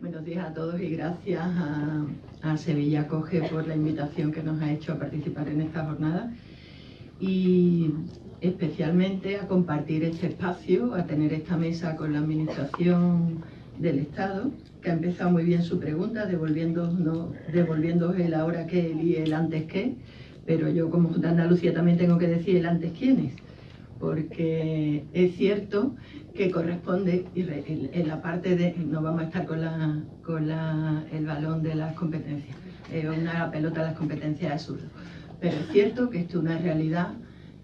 Buenos días a todos y gracias a, Sevilla Coge por la invitación que nos ha hecho a participar en esta jornada. Y especialmente a compartir este espacio, a tener esta mesa con la Administración del Estado, que ha empezado muy bien su pregunta, devolviéndonos, devolviéndonos el ahora que y el antes que, pero yo como de Andalucía también tengo que decir el antes quiénes, porque es cierto que corresponde, en la parte de, no vamos a estar con, la, con la, el balón de las competencias, eh, una pelota de las competencias absurdo, pero es cierto que esto es una realidad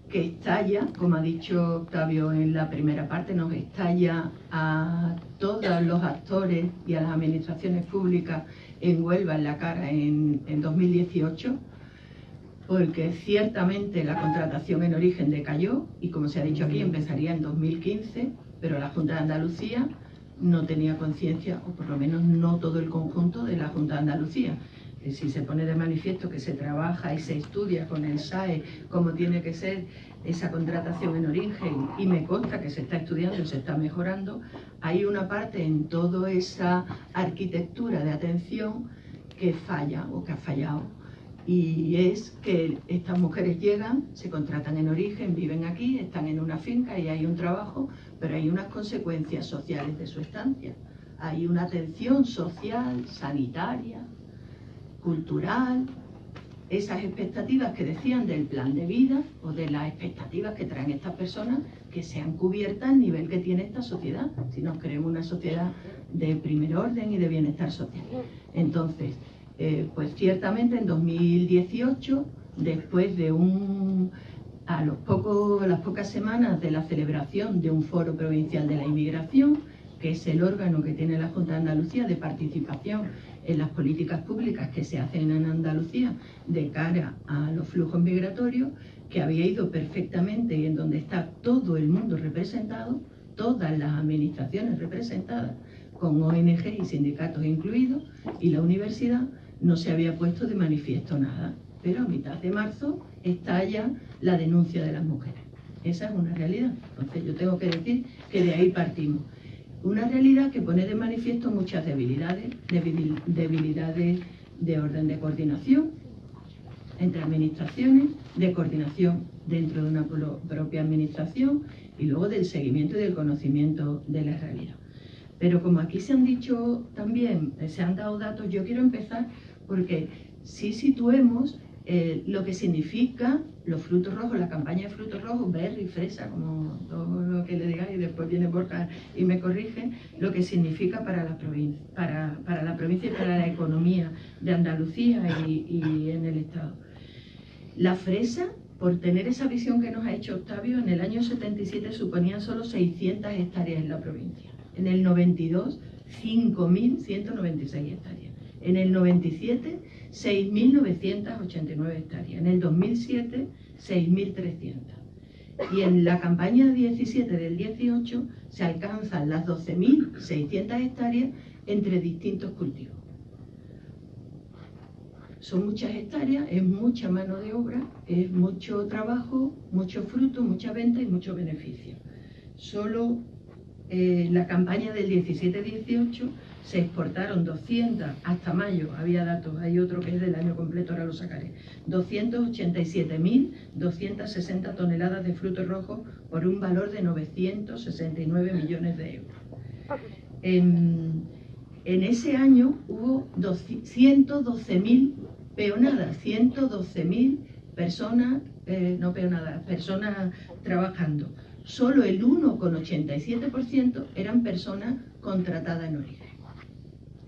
que estalla, como ha dicho Octavio en la primera parte, nos estalla a todos los actores y a las administraciones públicas en Huelva en la cara en, en 2018, porque ciertamente la contratación en origen decayó y como se ha dicho aquí empezaría en 2015, pero la Junta de Andalucía no tenía conciencia, o por lo menos no todo el conjunto de la Junta de Andalucía, si se pone de manifiesto que se trabaja y se estudia con el SAE cómo tiene que ser esa contratación en origen y me consta que se está estudiando y se está mejorando, hay una parte en toda esa arquitectura de atención que falla o que ha fallado. Y es que estas mujeres llegan, se contratan en origen, viven aquí, están en una finca y hay un trabajo, pero hay unas consecuencias sociales de su estancia. Hay una atención social, sanitaria, cultural, esas expectativas que decían del plan de vida o de las expectativas que traen estas personas que sean cubiertas al nivel que tiene esta sociedad, si nos queremos una sociedad de primer orden y de bienestar social. Entonces, eh, pues ciertamente en 2018, después de un a los las pocas semanas de la celebración de un foro provincial de la inmigración, que es el órgano que tiene la Junta de Andalucía de participación en las políticas públicas que se hacen en Andalucía de cara a los flujos migratorios, que había ido perfectamente y en donde está todo el mundo representado, todas las administraciones representadas, con ONG y sindicatos incluidos, y la universidad no se había puesto de manifiesto nada. Pero a mitad de marzo estalla la denuncia de las mujeres. Esa es una realidad. Entonces yo tengo que decir que de ahí partimos. Una realidad que pone de manifiesto muchas debilidades, debilidades de orden de coordinación entre administraciones, de coordinación dentro de una propia administración y luego del seguimiento y del conocimiento de la realidad. Pero como aquí se han dicho también, se han dado datos, yo quiero empezar porque si situemos eh, lo que significa los frutos rojos, la campaña de frutos rojos, berry, fresa, como todo lo que le digáis, y después viene Borja y me corrige, lo que significa para la provincia, para, la provincia y para la economía de Andalucía y, y en el Estado. La fresa, por tener esa visión que nos ha hecho Octavio, en el año 77 suponía solo 600 hectáreas en la provincia. En el 92, 5.196 hectáreas. En el 97, 6.989 hectáreas. En el 2007, 6.300. Y en la campaña 17 del 18 se alcanzan las 12.600 hectáreas entre distintos cultivos. Son muchas hectáreas, es mucha mano de obra, es mucho trabajo, mucho fruto, mucha venta y mucho beneficio. Solo eh, la campaña del 17-18 se exportaron 200, hasta mayo había datos, hay otro que es del año completo, ahora lo sacaré, 287.260 toneladas de frutos rojos por un valor de 969 millones de euros. En, ese año hubo 112.000 peonadas, 112.000 personas, eh, no peonadas, personas trabajando. Solo el 1,87% eran personas contratadas en origen.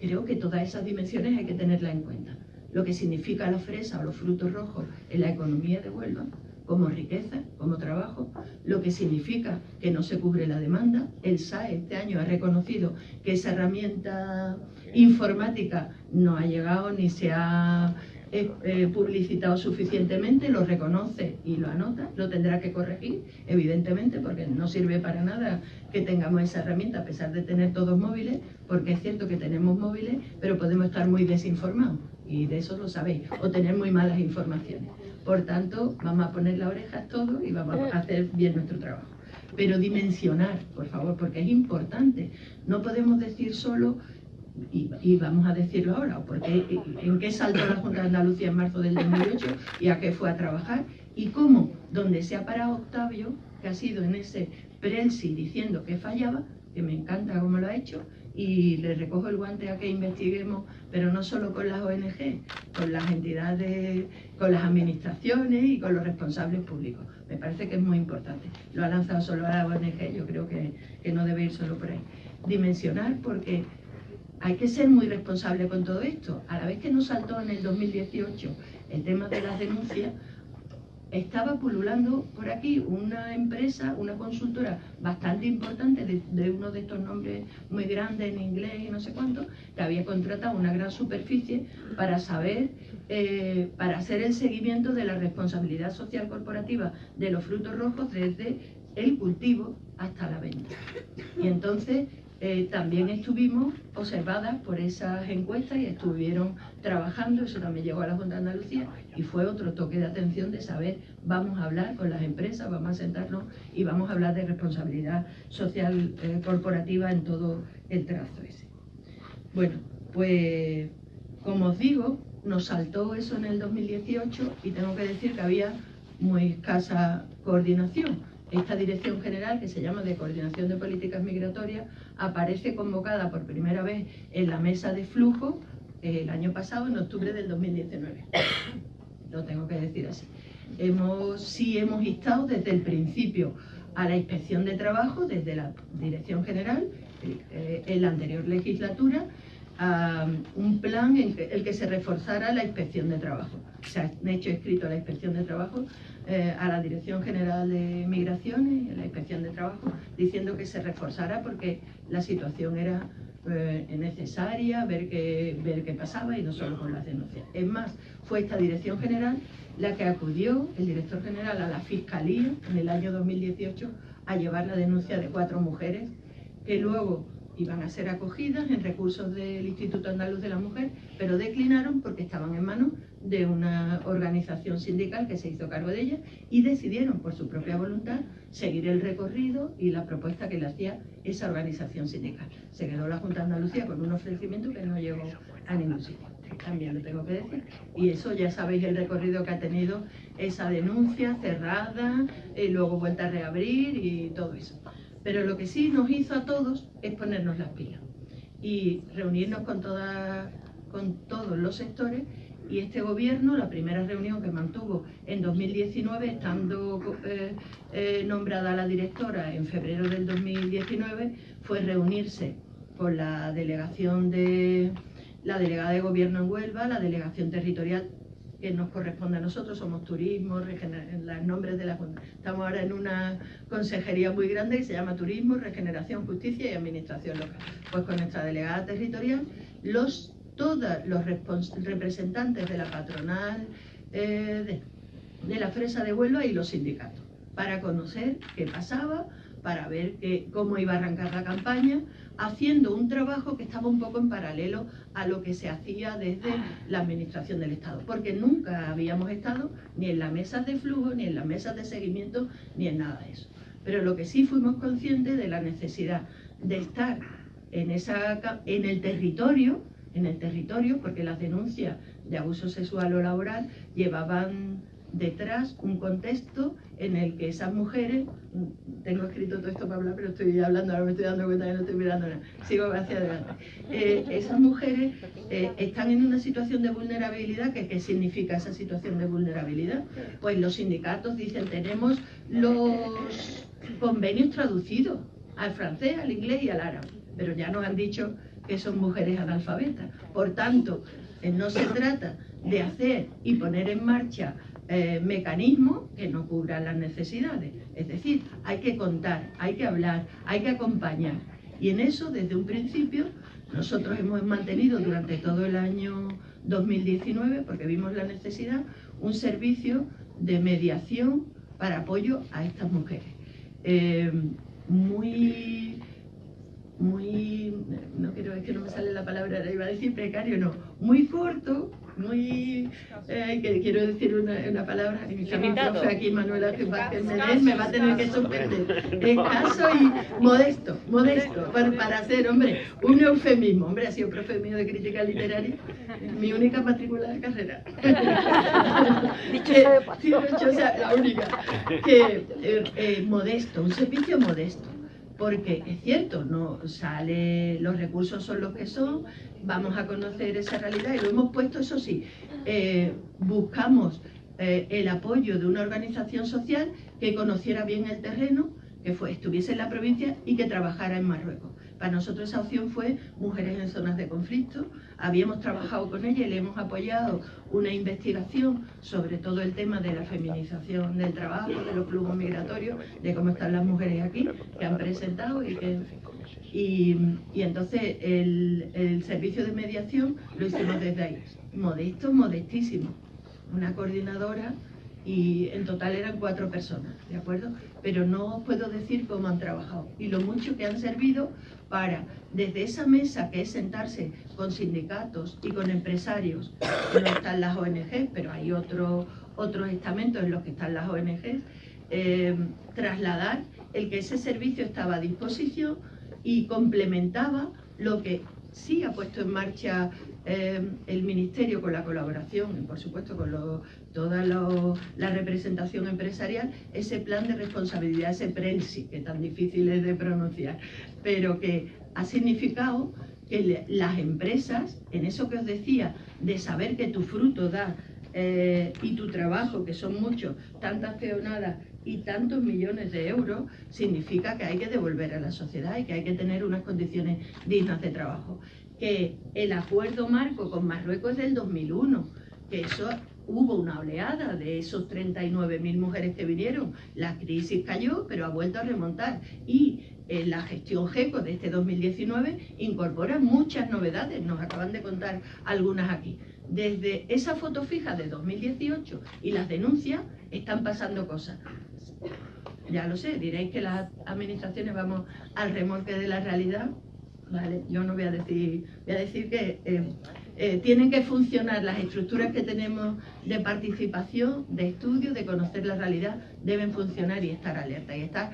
Creo que todas esas dimensiones hay que tenerlas en cuenta. Lo que significa la fresa o los frutos rojos en la economía de Huelva, como riqueza, como trabajo, lo que significa que no se cubre la demanda. El SAE este año ha reconocido que esa herramienta informática no ha llegado ni se ha eh, publicitado suficientemente, lo reconoce y lo anota, lo tendrá que corregir, evidentemente, porque no sirve para nada que tengamos esa herramienta a pesar de tener todos móviles, porque es cierto que tenemos móviles, pero podemos estar muy desinformados, y de eso lo sabéis, o tener muy malas informaciones. Por tanto, vamos a poner las orejas todos y vamos a hacer bien nuestro trabajo. Pero dimensionar, por favor, porque es importante. No podemos decir solo y, vamos a decirlo ahora, porque en qué saltó la Junta de Andalucía en marzo del 2008 y a qué fue a trabajar, y cómo, donde se ha parado Octavio, que ha sido en ese prensi diciendo que fallaba, que me encanta cómo lo ha hecho, y le recojo el guante a que investiguemos, pero no solo con las ONG, con las entidades, con las administraciones y con los responsables públicos. Me parece que es muy importante. Lo ha lanzado solo a la ONG, yo creo que, que no debe ir solo por ahí. Dimensionar porque hay que ser muy responsable con todo esto. A la vez que nos saltó en el 2018 el tema de las denuncias, estaba pululando por aquí una empresa, una consultora bastante importante de, uno de estos nombres muy grandes en inglés y no sé cuánto, que había contratado una gran superficie para saber, eh, para hacer el seguimiento de la responsabilidad social corporativa de los frutos rojos desde el cultivo hasta la venta. Y entonces eh, también estuvimos observadas por esas encuestas y estuvieron trabajando, eso también llegó a la Junta de Andalucía y fue otro toque de atención de saber, vamos a hablar con las empresas, vamos a sentarnos y vamos a hablar de responsabilidad social eh, corporativa en todo el trazo ese. Bueno, pues como os digo, nos saltó eso en el 2018 y tengo que decir que había muy escasa coordinación esta dirección general, que se llama de Coordinación de Políticas Migratorias, aparece convocada por primera vez en la mesa de flujo eh, el año pasado, en octubre del 2019. Lo tengo que decir así. Hemos, sí hemos instado desde el principio a la inspección de trabajo, desde la Dirección General, eh, en la anterior legislatura, a un plan en el que se reforzara la inspección de trabajo. Se ha hecho escrito la inspección de trabajo eh, a la Dirección General de Migraciones, a la Inspección de Trabajo, diciendo que se reforzara porque la situación era eh, necesaria, ver qué, ver qué pasaba y no solo con las denuncias. Es más, fue esta Dirección General la que acudió, el director general, a la Fiscalía en el año 2018 a llevar la denuncia de cuatro mujeres que luego iban a ser acogidas en recursos del Instituto Andaluz de la Mujer, pero declinaron porque estaban en manos de una organización sindical que se hizo cargo de ellas y decidieron por su propia voluntad seguir el recorrido y la propuesta que le hacía esa organización sindical. Se quedó la Junta de Andalucía con un ofrecimiento que no llegó a ningún sitio. También lo tengo que decir. Y eso ya sabéis el recorrido que ha tenido esa denuncia cerrada, y luego vuelta a reabrir y todo eso. Pero lo que sí nos hizo a todos es ponernos las pilas y reunirnos con, con todos los sectores y este gobierno, la primera reunión que mantuvo en 2019, estando eh, eh, nombrada la directora en febrero del 2019, fue reunirse con la delegación de la delegada de gobierno en Huelva, la delegación territorial que nos corresponde a nosotros, somos turismo, los nombres de la Estamos ahora en una consejería muy grande que se llama Turismo, Regeneración, Justicia y Administración Local. Pues con nuestra delegada territorial, los, todos los representantes de la patronal eh, de, la Fresa de Huelva y los sindicatos, para conocer qué pasaba, para ver cómo iba a arrancar la campaña, haciendo un trabajo que estaba un poco en paralelo a lo que se hacía desde la Administración del Estado, porque nunca habíamos estado ni en las mesas de flujo, ni en las mesas de seguimiento, ni en nada de eso. Pero lo que sí fuimos conscientes de la necesidad de estar en, esa, en el territorio, en el territorio, porque las denuncias de abuso sexual o laboral llevaban detrás un contexto en el que esas mujeres, tengo escrito todo esto para hablar, pero estoy hablando, ahora me estoy dando cuenta que no estoy mirando nada, sigo hacia adelante. Eh, esas mujeres eh, están en una situación de vulnerabilidad, ¿qué significa esa situación de vulnerabilidad? Pues los sindicatos dicen, tenemos los convenios traducidos al francés, al inglés y al árabe, pero ya nos han dicho que son mujeres analfabetas. Por tanto, eh, no se trata de hacer y poner en marcha eh, mecanismos que no cubran las necesidades. Es decir, hay que contar, hay que hablar, hay que acompañar. Y en eso, desde un principio, nosotros hemos mantenido durante todo el año 2019, porque vimos la necesidad, un servicio de mediación para apoyo a estas mujeres. Eh, muy, muy, no quiero, es que no me sale la palabra, iba a decir precario, no, muy corto, muy, eh, que quiero decir una, una palabra, mi profe aquí, Manuela Vázquez me va a tener que suspender, escaso y modesto, modesto, para, para hacer, hombre, un eufemismo, hombre, ha sido profe mío de crítica literaria, mi única matrícula de carrera. Dicho sea la única, que eh, eh, modesto, un servicio modesto porque es cierto, no sale, los recursos son los que son, vamos a conocer esa realidad y lo hemos puesto, eso sí, eh, buscamos eh, el apoyo de una organización social que conociera bien el terreno, que estuviese en la provincia y que trabajara en Marruecos. Para nosotros esa opción fue mujeres en zonas de conflicto. Habíamos trabajado con ella y le hemos apoyado una investigación sobre todo el tema de la feminización del trabajo, de los flujos migratorios, de cómo están las mujeres aquí, que han presentado y que... Y, entonces el, el servicio de mediación lo hicimos desde ahí. Modesto, modestísimo. Una coordinadora y en total eran cuatro personas, ¿de acuerdo? Pero no os puedo decir cómo han trabajado y lo mucho que han servido para, desde esa mesa que es sentarse con sindicatos y con empresarios, no están las ONG, pero hay otros estamentos en los que están las ONG, eh, trasladar el que ese servicio estaba a disposición y complementaba lo que sí ha puesto en marcha eh, el Ministerio con la colaboración y por supuesto con toda la representación empresarial, ese plan de responsabilidad, ese PRENSI, que tan difícil es de pronunciar, pero que ha significado que las empresas, en eso que os decía, de saber que tu fruto da eh, y tu trabajo, que son muchos, tantas peonadas y tantos millones de euros, significa que hay que devolver a la sociedad y que hay que tener unas condiciones dignas de trabajo. Que el acuerdo marco con Marruecos es del 2001, que eso hubo una oleada de esos 39.000 mujeres que vinieron, la crisis cayó, pero ha vuelto a remontar y eh, la gestión GECO de este 2019 incorpora muchas novedades, nos acaban de contar algunas aquí. Desde esa foto fija de 2018 y las denuncias están pasando cosas. Ya lo sé, diréis que las administraciones vamos al remolque de la realidad, yo no voy a decir, voy a decir que eh, eh, tienen que funcionar las estructuras que tenemos de participación, de estudio, de conocer la realidad, deben funcionar y estar alerta. Y estar,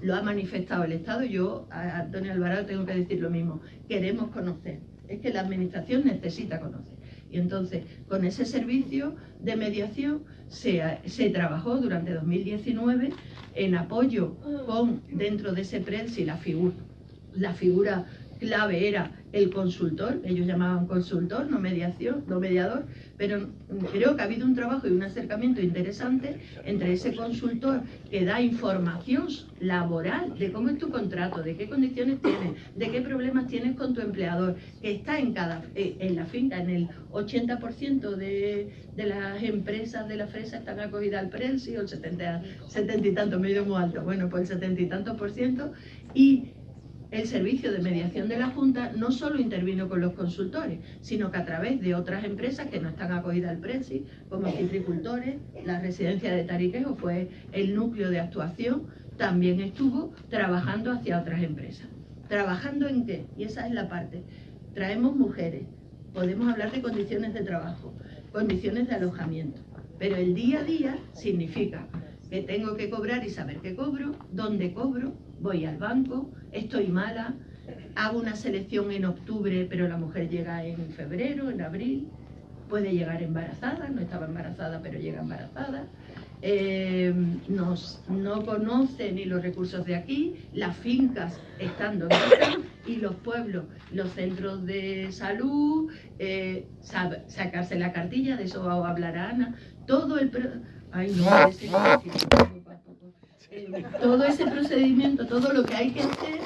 lo ha manifestado el Estado, yo a Antonio Alvarado tengo que decir lo mismo, queremos conocer, es que la administración necesita conocer. Y entonces, con ese servicio de mediación se, trabajó durante 2019 en apoyo con, dentro de ese figura, la figura clave era el consultor, ellos llamaban consultor, no mediación, no mediador, pero creo que ha habido un trabajo y un acercamiento interesante entre ese consultor que da información laboral de cómo es tu contrato, de qué condiciones tienes, de qué problemas tienes con tu empleador, que está en cada eh, en la finca, en el 80% de, de, las empresas de la fresa están acogidas al precio, el 70, 70 y tanto, medio muy alto, bueno, pues el 70 y tantos por ciento, y el servicio de mediación de la Junta no solo intervino con los consultores, sino que a través de otras empresas que no están acogidas al PRESI, como citricultores, la residencia de Tariquejo fue el núcleo de actuación, también estuvo trabajando hacia otras empresas. ¿Trabajando en qué? Y esa es la parte. Traemos mujeres, podemos hablar de condiciones de trabajo, condiciones de alojamiento, pero el día a día significa que tengo que cobrar y saber qué cobro, dónde cobro, voy al banco, estoy mala, hago una selección en octubre, pero la mujer llega en febrero, en abril, puede llegar embarazada, no estaba embarazada, pero llega embarazada, eh, nos, no conoce ni los recursos de aquí, las fincas están donde están y los pueblos, los centros de salud, eh, sacarse la cartilla, de eso hablará Ana, todo el... Ay, no, ese todo ese procedimiento, todo lo que hay que hacer